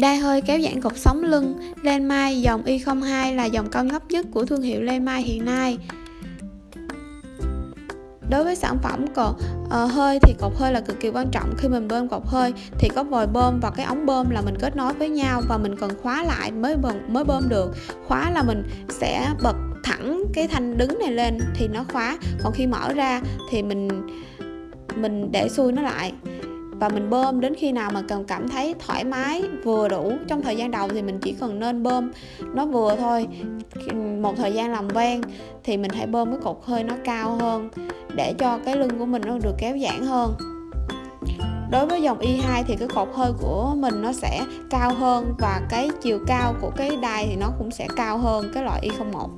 Đai hơi kéo giãn cột sống lưng. Len Mai dòng Y02 là dòng cao cấp nhất của thương hiệu len Mai hiện nay. Đối với sản phẩm cột uh, hơi thì cột hơi là cực kỳ quan trọng. Khi mình bơm cột hơi thì có vòi bơm và cái ống bơm là mình kết nối với nhau và mình cần khóa lại mới bơm mới bơm được. Khóa là mình sẽ bật thẳng cái thanh đứng này lên thì nó khóa. Còn khi mở ra thì mình mình để xuôi nó lại và mình bơm đến khi nào mà cần cảm thấy thoải mái, vừa đủ. Trong thời gian đầu thì mình chỉ cần nên bơm nó vừa thôi. Một thời gian làm quen thì mình hãy bơm cái cột hơi nó cao hơn để cho cái lưng của mình nó được kéo giãn hơn. Đối với dòng Y2 thì cái cột hơi của mình nó sẽ cao hơn và cái chiều cao của cái đai thì nó cũng sẽ cao hơn cái loại Y01